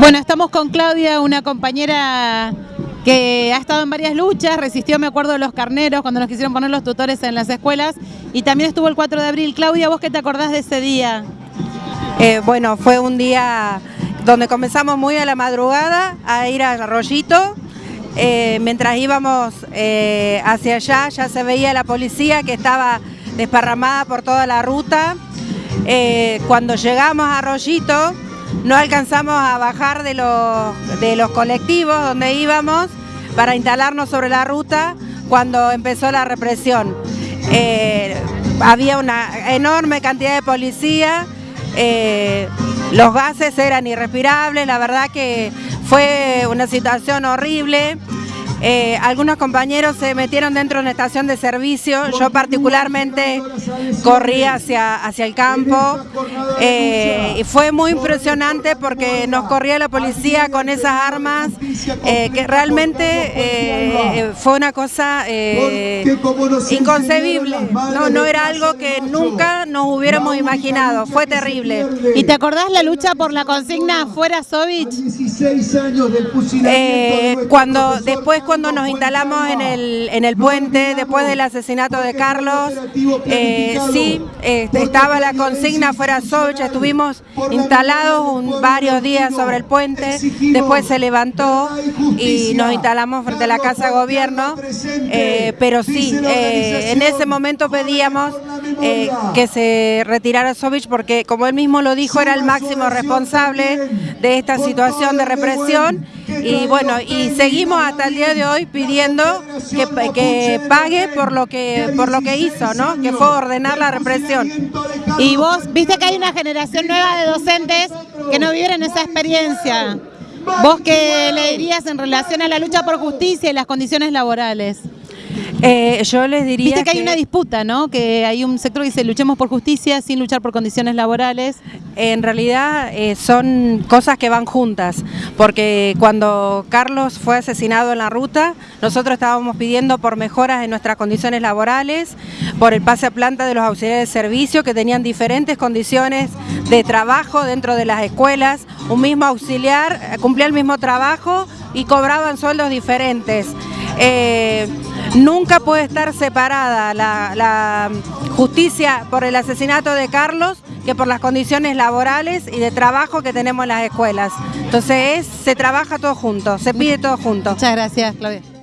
Bueno, estamos con Claudia, una compañera que ha estado en varias luchas, resistió, me acuerdo, de los carneros cuando nos quisieron poner los tutores en las escuelas y también estuvo el 4 de abril. Claudia, ¿vos qué te acordás de ese día? Eh, bueno, fue un día donde comenzamos muy a la madrugada a ir a Arroyito. Eh, mientras íbamos eh, hacia allá ya se veía la policía que estaba desparramada por toda la ruta. cuando llegamos a Arroyito no alcanzamos a bajar de los, de los colectivos donde íbamos para instalarnos sobre la ruta cuando empezó la represión. Eh, había una enorme cantidad de policía, eh, los gases eran irrespirables, la verdad que fue una situación horrible. Eh, algunos compañeros se metieron dentro de una estación de servicio, yo particularmente corrí hacia, hacia el campo eh, y fue muy impresionante porque nos corría la policía con esas armas eh, que realmente fue una cosa inconcebible, no, no era algo que nunca nos hubiéramos imaginado, fue terrible. ¿Y te acordás la lucha por la consigna fuera Sovich? cuando después cuando nos instalamos en el, en el puente, después del asesinato de Carlos, eh, sí, este, estaba la consigna fuera Socha, estuvimos instalados varios días sobre el puente, después se levantó y nos instalamos frente a la Casa de Gobierno, eh, pero sí, eh, en ese momento pedíamos que se retirara Sovich porque, como él mismo lo dijo, era el máximo responsable de esta situación de represión y bueno, y seguimos hasta el día de hoy pidiendo que, que, pague por lo que por lo que hizo, ¿no? Que fue ordenar la represión. Y vos viste que hay una generación nueva de docentes que no viven esa experiencia. ¿Vos qué le dirías en relación a la lucha por justicia y las condiciones laborales? Eh, yo les diría Viste que, hay una disputa, ¿no? Que hay un sector que dice luchemos por justicia sin luchar por condiciones laborales. En realidad eh, son cosas que van juntas, porque cuando Carlos fue asesinado en la ruta, nosotros estábamos pidiendo por mejoras en nuestras condiciones laborales, por el pase a planta de los auxiliares de servicio que tenían diferentes condiciones de trabajo dentro de las escuelas, un mismo auxiliar eh, cumplía el mismo trabajo y cobraban sueldos diferentes. Nunca puede estar separada la, justicia por el asesinato de Carlos que por las condiciones laborales y de trabajo que tenemos en las escuelas. Entonces se trabaja todo junto, se pide todo junto. Muchas gracias, Claudia.